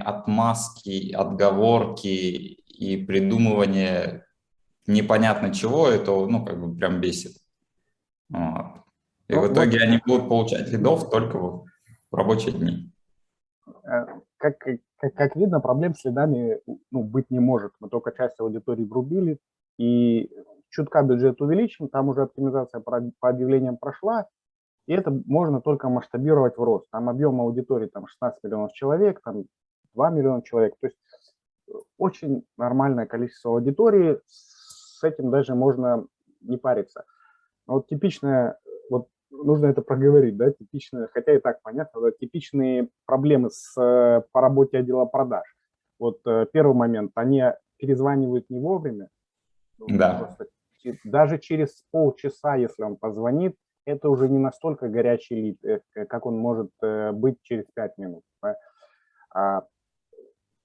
отмазки, отговорки и придумывание непонятно чего, это, ну, как бы прям бесит. Вот. И ну, в итоге вот, они будут получать лидов только в рабочие дни. Э, как, как, как видно, проблем с лидами ну, быть не может. Мы только часть аудитории врубили, и чутка бюджет увеличим, там уже оптимизация по, по объявлениям прошла, и это можно только масштабировать в рост. Там объем аудитории там 16 миллионов человек, там 2 миллиона человек. То есть э, очень нормальное количество аудитории, с этим даже можно не париться. Но вот типичная, вот нужно это проговорить, да, типичные, хотя и так понятно, да, типичные проблемы с, э, по работе отдела продаж. Вот э, первый момент, они перезванивают не вовремя. Ну, да. Просто, даже через полчаса, если он позвонит, это уже не настолько горячий лид, как он может быть через 5 минут. Да?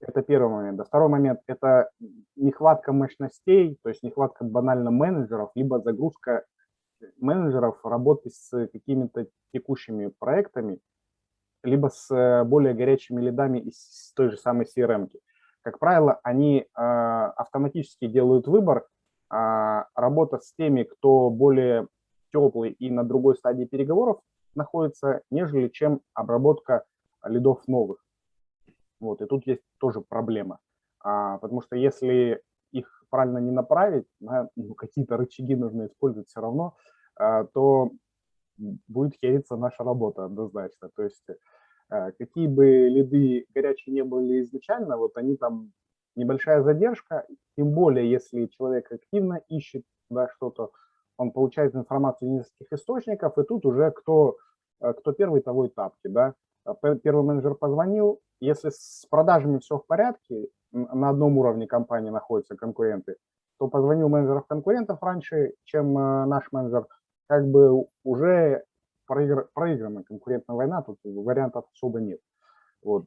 Это первый момент. А второй момент – это нехватка мощностей, то есть нехватка банально менеджеров, либо загрузка менеджеров работать с какими-то текущими проектами, либо с э, более горячими лидами из той же самой CRM. -ки. Как правило, они э, автоматически делают выбор, э, работа с теми, кто более теплый и на другой стадии переговоров находится, нежели чем обработка лидов новых. Вот, и тут есть тоже проблема, а, потому что если их правильно не направить, да, ну, какие-то рычаги нужно использовать все равно, а, то будет хериться наша работа однозначно. То есть а, какие бы лиды горячие не были изначально, вот они там небольшая задержка, тем более если человек активно ищет да, что-то, он получает информацию из нескольких источников, и тут уже кто, а, кто первый, того и тапки. Да? Первый менеджер позвонил, если с продажами все в порядке, на одном уровне компании находятся конкуренты, то позвонил менеджеров конкурентов раньше, чем э, наш менеджер, как бы уже проигр, проиграна конкурентная война, тут вариантов особо нет. Вот.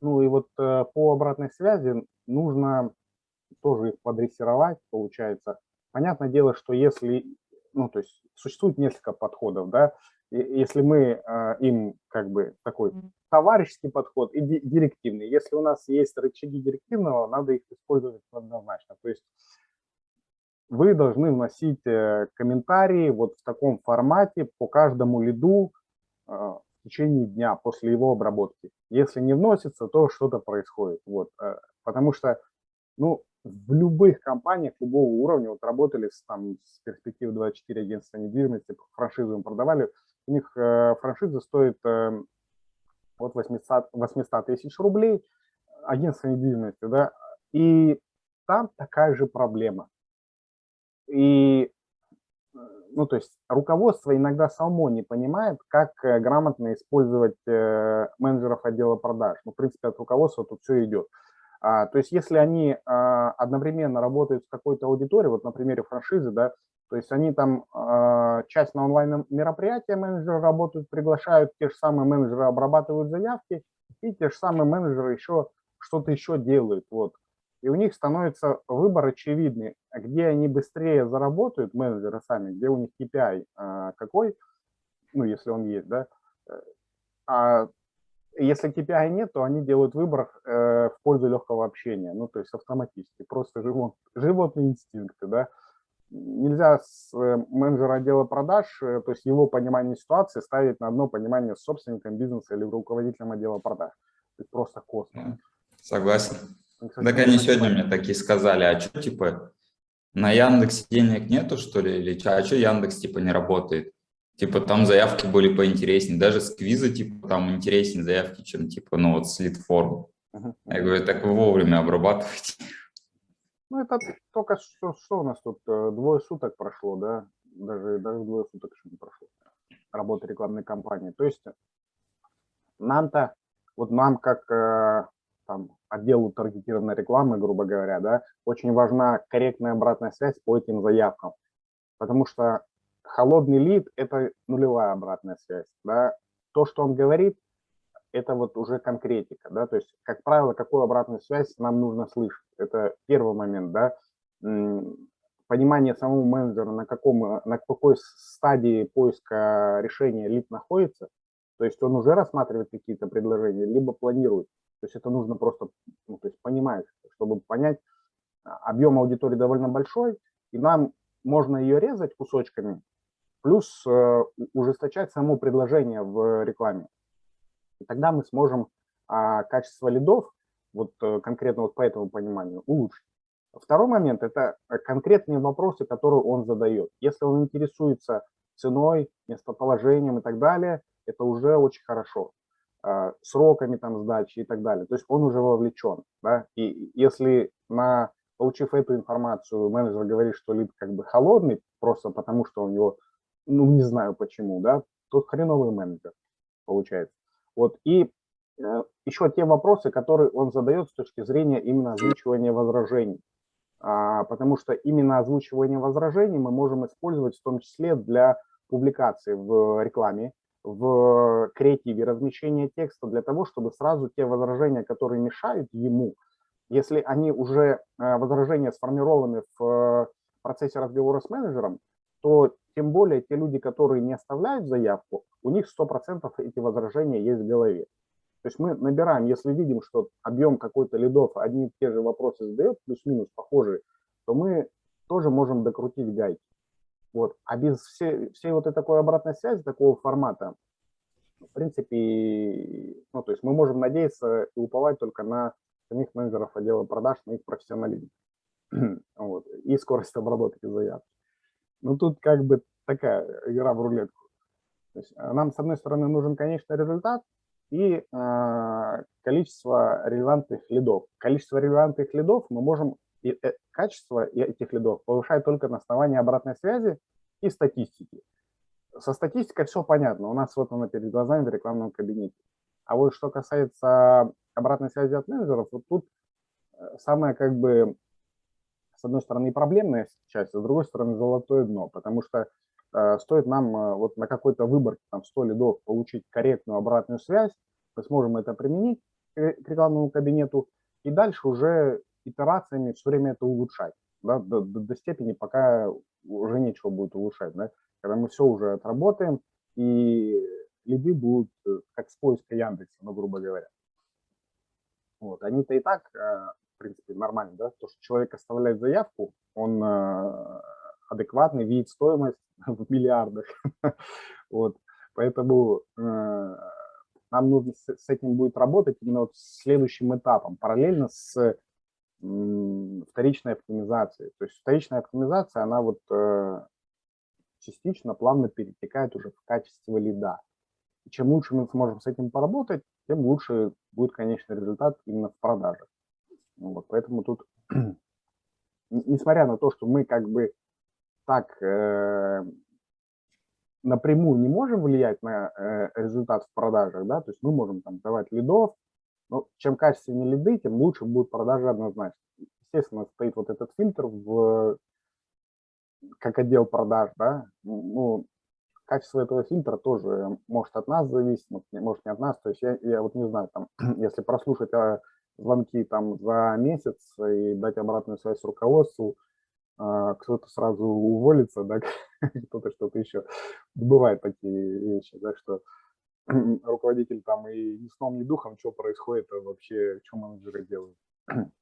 Ну и вот э, по обратной связи нужно тоже их подрессировать, получается. Понятное дело, что если, ну то есть существует несколько подходов, да, если мы э, им как бы такой товарищеский подход и директивный. Если у нас есть рычаги директивного, надо их использовать однозначно. То есть вы должны вносить э, комментарии вот в таком формате по каждому лиду э, в течение дня после его обработки. Если не вносится, то что-то происходит. Вот. Э, потому что ну, в любых компаниях любого уровня, вот работали с, там, с перспективы 24 агентства недвижимости, франшизу им продавали, у них франшиза стоит от 800, 800 тысяч рублей, агентство недвижимости, да, и там такая же проблема. И, ну, то есть руководство иногда само не понимает, как э, грамотно использовать э, менеджеров отдела продаж. Ну, в принципе, от руководства тут все идет. А, то есть если они а, одновременно работают с какой-то аудиторией, вот на примере франшизы, да, то есть они там э, часть на онлайн мероприятия менеджеры работают, приглашают, те же самые менеджеры обрабатывают заявки, и те же самые менеджеры еще что-то еще делают. Вот. И у них становится выбор очевидный, где они быстрее заработают, менеджеры сами, где у них KPI э, какой, ну, если он есть, да. А если KPI нет, то они делают выбор э, в пользу легкого общения, ну, то есть автоматически, просто живот, животные инстинкты, да нельзя с э, менеджера отдела продаж, э, то есть его понимание ситуации ставить на одно понимание с собственником бизнеса или руководителем отдела продаж. Это просто космос. Согласен. Ну, кстати, так они сегодня мне такие сказали, а что типа на Яндексе денег нету что ли, или а что Яндекс типа не работает? Типа там заявки были поинтереснее, даже с квиза типа там интереснее заявки, чем типа ну вот с литформ. Uh -huh. Я говорю, так вы вовремя обрабатываете. Ну, это только что, что у нас тут, э, двое суток прошло, да, даже, даже двое суток еще не прошло, работы рекламной кампании. То есть нам-то, вот нам как э, там, отделу таргетированной рекламы, грубо говоря, да, очень важна корректная обратная связь по этим заявкам, потому что холодный лид – это нулевая обратная связь, да, то, что он говорит, это вот уже конкретика, да, то есть, как правило, какую обратную связь нам нужно слышать. Это первый момент, да, понимание самого менеджера, на, каком, на какой стадии поиска решения лид находится, то есть он уже рассматривает какие-то предложения, либо планирует. То есть это нужно просто ну, то есть понимать, чтобы понять, а, объем аудитории довольно большой, и нам можно ее резать кусочками, плюс э, ужесточать само предложение в рекламе. И тогда мы сможем а, качество лидов, вот э, конкретно вот по этому пониманию, улучшить. Второй момент – это конкретные вопросы, которые он задает. Если он интересуется ценой, местоположением и так далее, это уже очень хорошо. А, сроками там сдачи и так далее. То есть он уже вовлечен. Да? И если на, получив эту информацию, менеджер говорит, что лид как бы холодный, просто потому что у него, ну не знаю почему, да, то хреновый менеджер получается. Вот. И э, еще те вопросы, которые он задает с точки зрения именно озвучивания возражений. А, потому что именно озвучивание возражений мы можем использовать в том числе для публикации в рекламе, в креативе размещения текста для того, чтобы сразу те возражения, которые мешают ему, если они уже э, возражения сформированы в процессе разговора с менеджером, то тем более те люди, которые не оставляют заявку, у них 100% эти возражения есть в голове. То есть мы набираем, если видим, что объем какой-то лидов одни и те же вопросы задает, плюс-минус похожие, то мы тоже можем докрутить гайки. Вот. А без всей, всей вот этой такой обратной связи, такого формата, в принципе, ну, то есть мы можем надеяться и уповать только на самих менеджеров отдела продаж, на их профессионализм вот, и скорость обработки заявки. Ну, тут как бы такая игра в рулетку. То есть э, нам, с одной стороны, нужен конечный результат и э, количество релевантных лидов. Количество релевантных лидов мы можем и э, качество этих лидов повышает только на основании обратной связи и статистики. Со статистикой все понятно, у нас вот она перед глазами в рекламном кабинете. А вот что касается обратной связи от менеджеров, вот тут э, самое как бы, с одной стороны, проблемная часть, а с другой стороны, золотое дно, потому что э, стоит нам э, вот на какой-то выборке, там 100 лидов, получить корректную обратную связь, мы сможем это применить к рекламному кабинету, и дальше уже итерациями все время это улучшать, да, до, до, до степени, пока уже нечего будет улучшать, да, когда мы все уже отработаем, и лиды будут э, как с поиска Яндекса, ну, грубо говоря. Вот, они-то и так, э, принципе, нормально, да, то, что человек оставляет заявку, он э, адекватный, видит стоимость в миллиардах, вот, поэтому нам нужно с этим будет работать именно вот следующим этапом, параллельно с вторичной оптимизации. То есть вторичная оптимизация, она вот э, частично, плавно перетекает уже в качество лида. И чем лучше мы сможем с этим поработать, тем лучше будет конечный результат именно в продаже. Ну поэтому тут, несмотря на то, что мы как бы так э, напрямую не можем влиять на э, результат в продажах, да, то есть мы можем там давать лидов, но чем качественнее лиды, тем лучше будет продажа однозначно. Естественно, стоит вот этот фильтр в как отдел продаж, да, ну, качество этого фильтра тоже может от нас зависеть, может не от нас, то есть я, я вот не знаю, там, если прослушать а, звонки там за месяц и дать обратную связь руководству, а, кто-то сразу уволится, да, кто-то что-то еще. Бывают такие вещи, да, что руководитель там и ни сном, ни духом, что происходит а вообще, что менеджеры делают.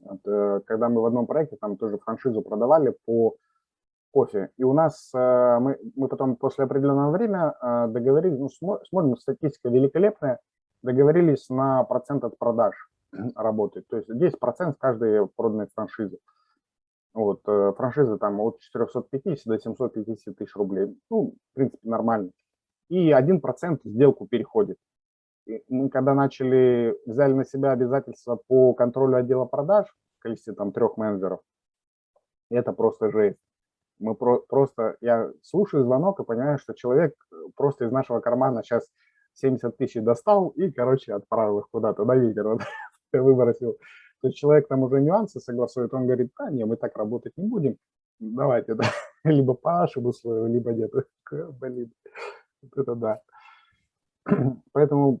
Вот, э, когда мы в одном проекте там тоже франшизу продавали по кофе, и у нас э, мы, мы потом после определенного времени э, договорились, ну, смотрим, статистика великолепная, договорились на процент от продаж работать, то есть 10% с каждой проданной франшизы. Вот, франшиза там от 450 до 750 тысяч рублей, ну, в принципе, нормально и 1% сделку переходит. И мы когда начали, взяли на себя обязательства по контролю отдела продаж в количестве там трех менеджеров, это просто жесть. Мы про, просто, я слушаю звонок и понимаю, что человек просто из нашего кармана сейчас 70 тысяч достал и, короче, отправил их куда-то на ветер, выбросил. То есть человек там уже нюансы согласует, он говорит, да, не, мы так работать не будем, давайте, да, либо по нашему либо нет. Блин. Вот это да. Поэтому,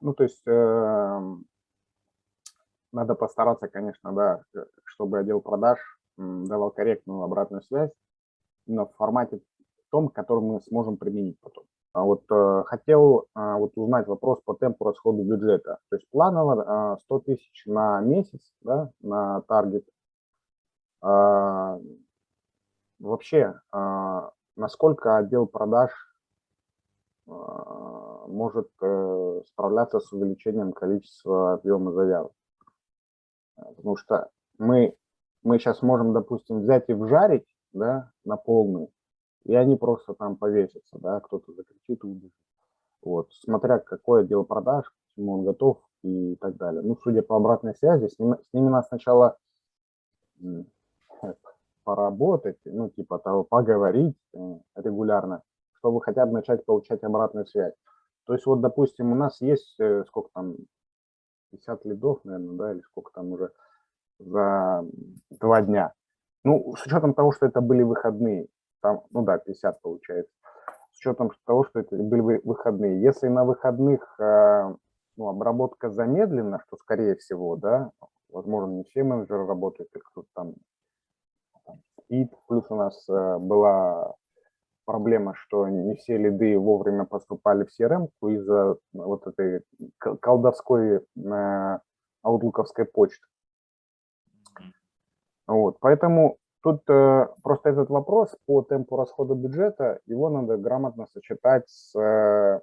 ну, то есть, э, надо постараться, конечно, да, чтобы отдел продаж давал корректную обратную связь, но в формате том, который мы сможем применить потом. А вот э, хотел а, вот узнать вопрос по темпу расхода бюджета. То есть планово 100 а, тысяч на месяц, да, на таргет. Вообще, насколько отдел продаж может э, справляться с увеличением количества объема заявок? Потому что мы, мы сейчас можем, допустим, взять и вжарить да, на полную, и они просто там повесятся, да, кто-то закричит и убежит. Вот, смотря какое дело продаж, к чему он готов и так далее. Ну, судя по обратной связи, с ними, с ними надо сначала поработать, ну, типа того, поговорить э, регулярно, чтобы хотя бы начать получать обратную связь. То есть вот, допустим, у нас есть, э, сколько там, 50 лидов, наверное, да, или сколько там уже за два дня. Ну, с учетом того, что это были выходные, там, ну да, 50 получается, с учетом того, что это были выходные. Если на выходных э, ну, обработка замедлена, что скорее всего, да, возможно, не все менеджеры работают, или кто-то там, спит, плюс у нас э, была проблема, что не все лиды вовремя поступали в CRM из-за вот этой колдовской э, аутлуковской почты. Вот, поэтому Тут э, просто этот вопрос по темпу расхода бюджета, его надо грамотно сочетать с э,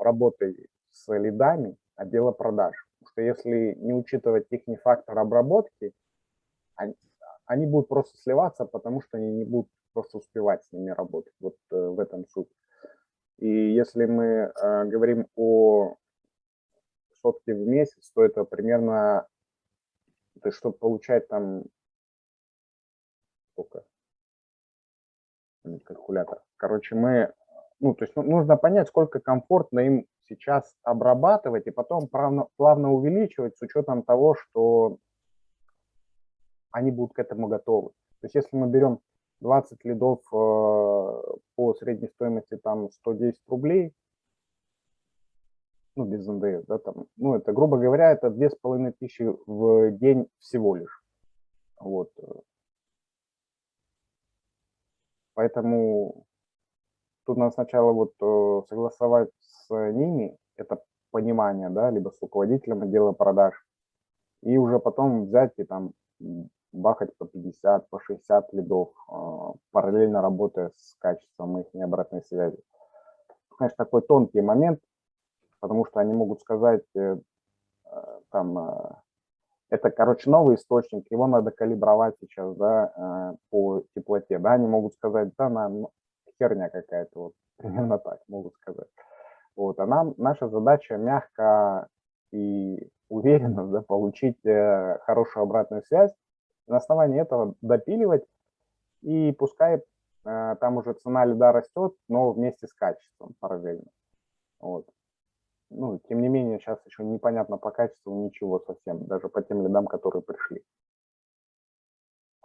работой с лидами отдела продаж. Потому что если не учитывать их фактор обработки, они, они будут просто сливаться, потому что они не будут просто успевать с ними работать. Вот э, в этом суть. И если мы э, говорим о сотке в месяц, то это примерно, то есть, чтобы получать там сколько? Калькулятор. Короче, мы, ну, то есть ну, нужно понять, сколько комфортно им сейчас обрабатывать и потом плавно, увеличивать с учетом того, что они будут к этому готовы. То есть если мы берем 20 лидов э, по средней стоимости там 110 рублей, ну, без НДС, да, там, ну, это, грубо говоря, это 2500 в день всего лишь. Вот. Поэтому тут надо сначала вот э, согласовать с ними это понимание, да, либо с руководителем отдела продаж, и уже потом взять и там бахать по 50, по 60 лидов, э, параллельно работая с качеством их обратной связи. Конечно, такой тонкий момент, потому что они могут сказать, э, там, это, короче, новый источник, его надо калибровать сейчас, да, э, по теплоте, да, они могут сказать, да, на, ну, херня какая-то, вот, примерно так могут сказать. Вот, а нам, наша задача мягко и уверенно, да, получить э, хорошую обратную связь, на основании этого допиливать, и пускай э, там уже цена льда растет, но вместе с качеством параллельно. Вот ну, тем не менее, сейчас еще непонятно по качеству ничего совсем, даже по тем лидам, которые пришли.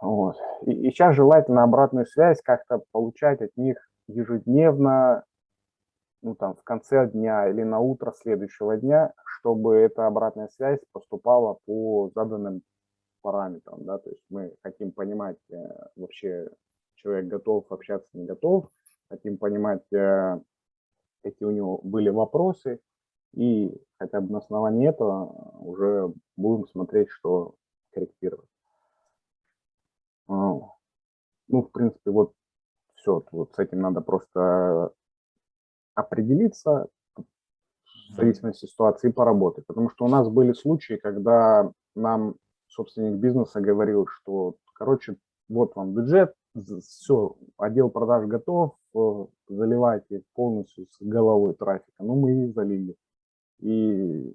Вот. И, и сейчас желательно обратную связь как-то получать от них ежедневно, ну, там, в конце дня или на утро следующего дня, чтобы эта обратная связь поступала по заданным параметрам, да, то есть мы хотим понимать э, вообще, человек готов общаться, не готов, хотим понимать, э, какие у него были вопросы, и хотя бы на основании этого уже будем смотреть, что корректировать. А, ну, в принципе, вот все. Вот с этим надо просто определиться в зависимости от ситуации и поработать. Потому что у нас были случаи, когда нам собственник бизнеса говорил, что, короче, вот вам бюджет, все, отдел продаж готов, э, заливайте полностью с головой трафика. Ну, мы и залили и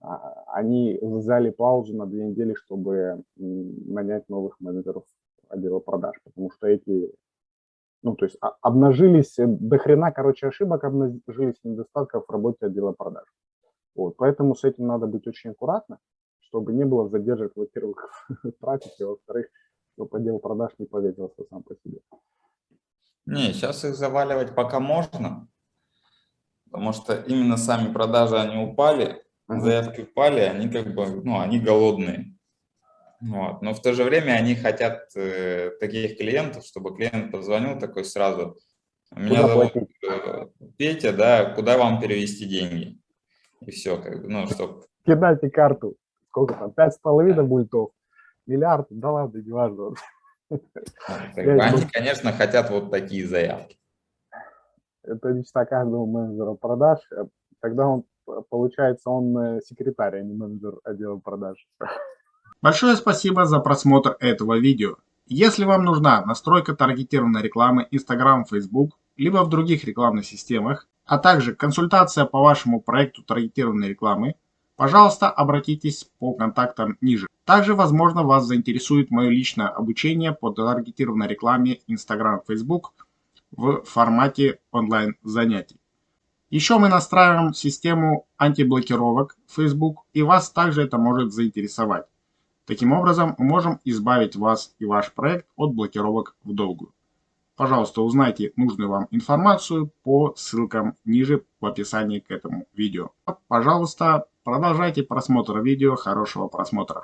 а, они взяли паузу на две недели, чтобы нанять новых менеджеров отдела продаж, потому что эти, ну, то есть а, обнажились, э, до хрена, короче, ошибок, обнажились недостатков в работе отдела продаж. Вот, поэтому с этим надо быть очень аккуратно, чтобы не было задержек, во-первых, трафик, и во-вторых, чтобы отдел продаж не повесился сам по себе. Не, сейчас их заваливать пока можно, потому что именно сами продажи, они упали, заявки упали, они как бы, ну, они голодные. Вот. Но в то же время они хотят э, таких клиентов, чтобы клиент позвонил такой сразу, Меня Куда зовут платить? э, Петя, да, куда вам перевести деньги? И все, как бы, ну, чтоб... Кидайте карту. Сколько там? Пять с половиной мультов. Миллиард? Да ладно, не важно. ну, Они, конечно, хотят вот такие заявки. Это мечта каждого менеджера продаж. Э, Тогда он, п- получается, он э, секретарь, а не менеджер отдела продаж. Большое спасибо за просмотр этого видео. Если вам нужна настройка таргетированной рекламы Instagram, Facebook, либо в других рекламных системах, а также консультация по вашему проекту таргетированной рекламы, пожалуйста, обратитесь по контактам ниже. Также, возможно, вас заинтересует мое личное обучение по таргетированной рекламе Instagram, Facebook в формате онлайн занятий. Еще мы настраиваем систему антиблокировок Facebook, и вас также это может заинтересовать. Таким образом, мы можем избавить вас и ваш проект от блокировок в долгую. Пожалуйста, узнайте нужную вам информацию по ссылкам ниже в описании к этому видео. Пожалуйста, продолжайте просмотр видео. Хорошего просмотра.